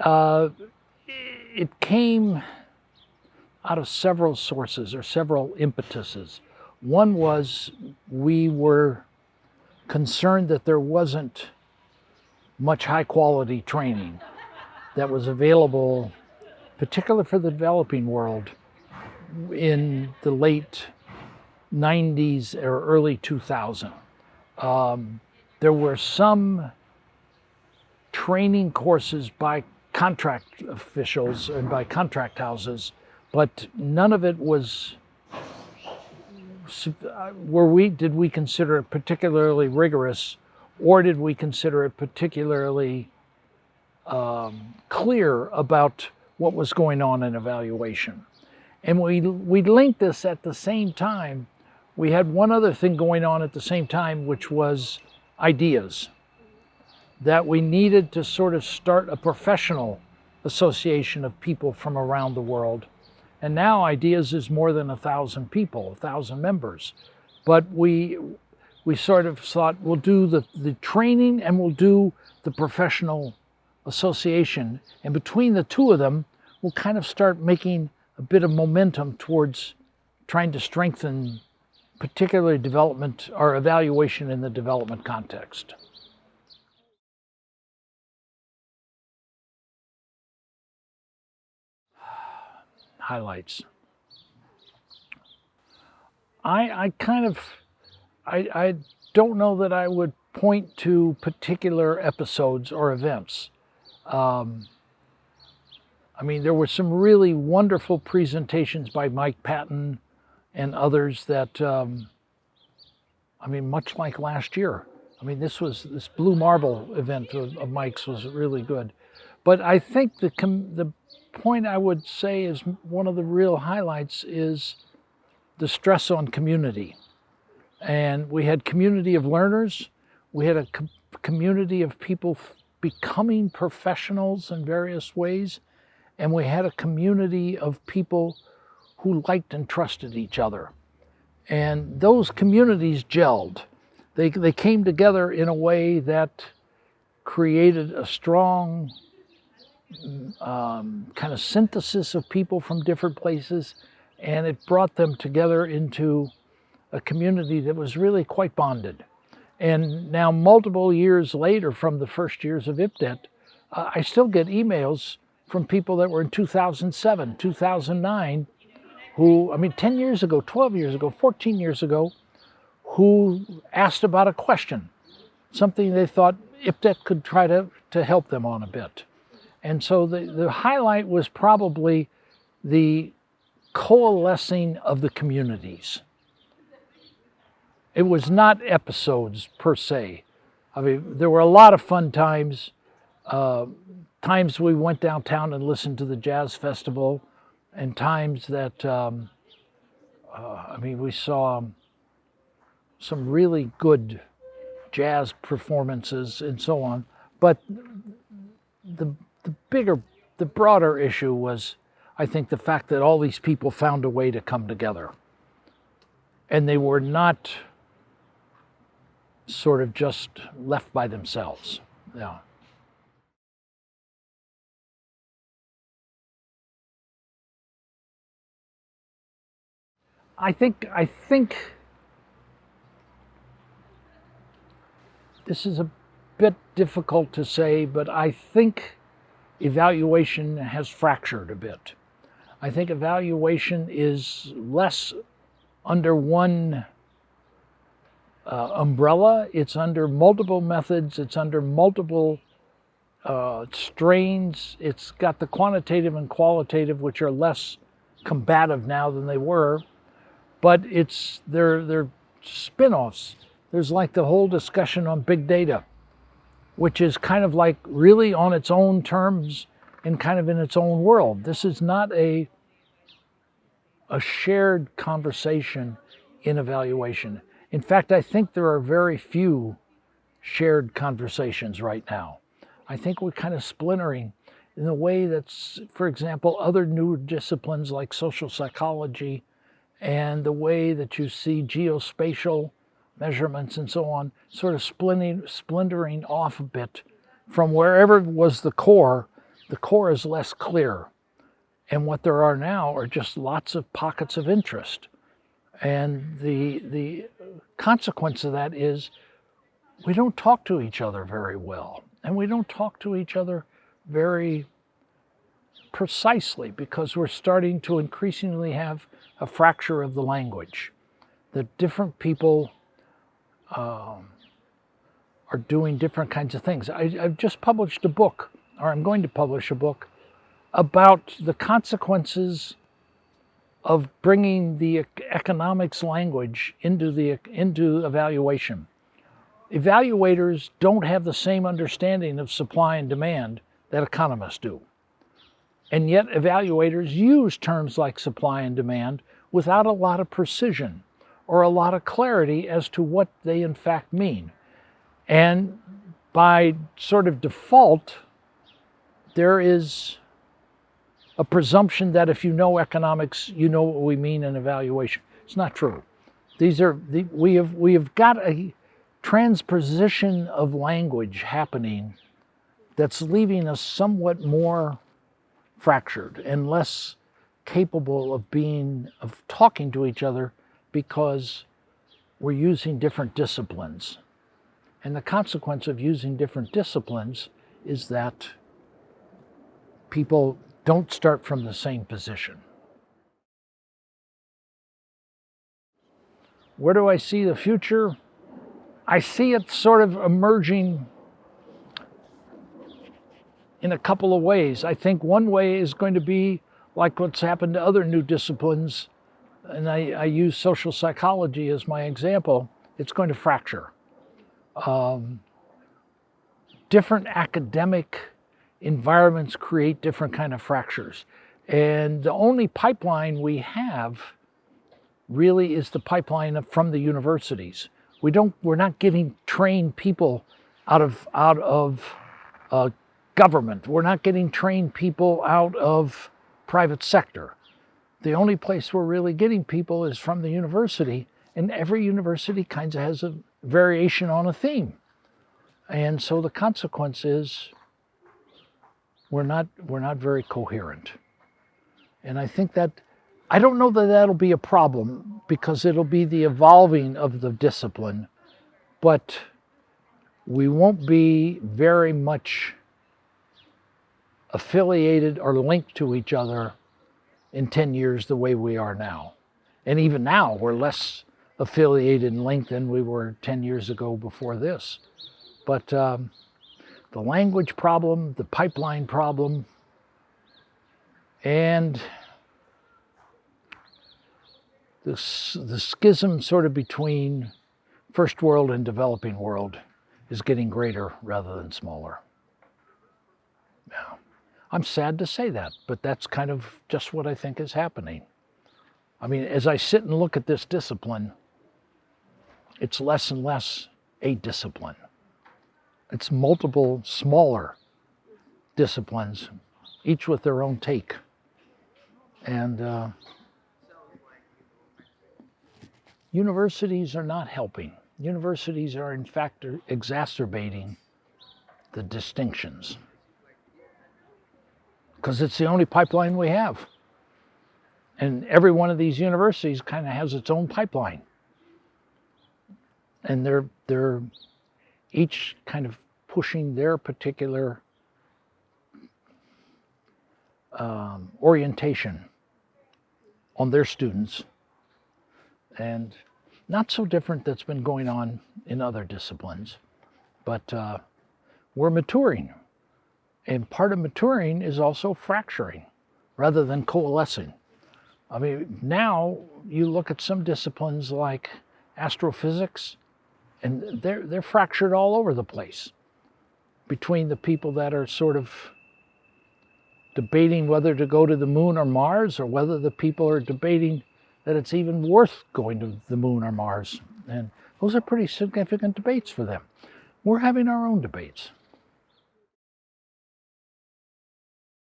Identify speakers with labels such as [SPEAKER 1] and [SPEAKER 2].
[SPEAKER 1] Uh, it came out of several sources or several impetuses. One was we were concerned that there wasn't much high quality training that was available, particularly for the developing world, in the late 90s or early 2000. Um, there were some training courses by contract officials and by contract houses, but none of it was were we did we consider it particularly rigorous or did we consider it particularly um, clear about what was going on in evaluation? And we we linked this at the same time. We had one other thing going on at the same time which was ideas that we needed to sort of start a professional association of people from around the world. And now Ideas is more than a thousand people, a thousand members. But we, we sort of thought we'll do the, the training and we'll do the professional association. And between the two of them, we'll kind of start making a bit of momentum towards trying to strengthen particularly development or evaluation in the development context. Highlights. I, I kind of, I, I don't know that I would point to particular episodes or events. Um, I mean, there were some really wonderful presentations by Mike Patton and others that, um, I mean, much like last year. I mean, this was, this Blue Marble event of, of Mike's was really good. But I think the, the point I would say is one of the real highlights is the stress on community. And we had community of learners, we had a com community of people becoming professionals in various ways, and we had a community of people who liked and trusted each other. And those communities gelled. They, they came together in a way that created a strong um, kind of synthesis of people from different places, and it brought them together into a community that was really quite bonded. And now multiple years later from the first years of IPDET, uh, I still get emails from people that were in 2007, 2009, who, I mean, 10 years ago, 12 years ago, 14 years ago, who asked about a question, something they thought IPDET could try to, to help them on a bit. And so the, the highlight was probably the coalescing of the communities. It was not episodes per se. I mean, there were a lot of fun times. Uh, times we went downtown and listened to the jazz festival, and times that, um, uh, I mean, we saw some really good jazz performances and so on. But the the bigger, the broader issue was, I think, the fact that all these people found a way to come together. And they were not sort of just left by themselves. Yeah. I think, I think this is a bit difficult to say, but I think evaluation has fractured a bit. I think evaluation is less under one uh, umbrella. It's under multiple methods. It's under multiple uh, strains. It's got the quantitative and qualitative, which are less combative now than they were, but it's they're they're spin-offs. There's like the whole discussion on big data which is kind of like really on its own terms and kind of in its own world. This is not a, a shared conversation in evaluation. In fact, I think there are very few shared conversations right now. I think we're kind of splintering in the way that's, for example, other new disciplines like social psychology and the way that you see geospatial measurements and so on, sort of splintering, off a bit from wherever was the core the core is less clear. And what there are now are just lots of pockets of interest. And the, the consequence of that is we don't talk to each other very well. And we don't talk to each other very precisely because we're starting to increasingly have a fracture of the language. That different people um, are doing different kinds of things. I, I've just published a book, or I'm going to publish a book, about the consequences of bringing the economics language into the into evaluation. Evaluators don't have the same understanding of supply and demand that economists do. And yet evaluators use terms like supply and demand without a lot of precision or a lot of clarity as to what they in fact mean. And by sort of default, there is a presumption that if you know economics, you know what we mean in evaluation. It's not true. These are the, we have we have got a transposition of language happening that's leaving us somewhat more fractured and less capable of being of talking to each other because we're using different disciplines. And the consequence of using different disciplines is that people don't start from the same position. Where do I see the future? I see it sort of emerging in a couple of ways. I think one way is going to be like what's happened to other new disciplines, and I, I use social psychology as my example, it's going to fracture. Um, different academic environments create different kind of fractures. And the only pipeline we have really is the pipeline from the universities. We don't, we're not getting trained people out of, out of uh, government. We're not getting trained people out of private sector. The only place we're really getting people is from the university, and every university kind of has a variation on a theme. And so the consequence is we're not, we're not very coherent. And I think that, I don't know that that'll be a problem because it'll be the evolving of the discipline, but we won't be very much affiliated or linked to each other in 10 years the way we are now. And even now, we're less affiliated and linked than we were 10 years ago before this. But um, the language problem, the pipeline problem, and the, the schism sort of between first world and developing world is getting greater rather than smaller. I'm sad to say that, but that's kind of just what I think is happening. I mean, as I sit and look at this discipline, it's less and less a discipline. It's multiple smaller disciplines, each with their own take. And uh, universities are not helping. Universities are in fact exacerbating the distinctions because it's the only pipeline we have. And every one of these universities kind of has its own pipeline. And they're, they're each kind of pushing their particular um, orientation on their students and not so different that's been going on in other disciplines but uh, we're maturing and part of maturing is also fracturing rather than coalescing I mean now you look at some disciplines like astrophysics and they're they're fractured all over the place between the people that are sort of debating whether to go to the moon or Mars or whether the people are debating that it's even worth going to the moon or Mars. And those are pretty significant debates for them. We're having our own debates.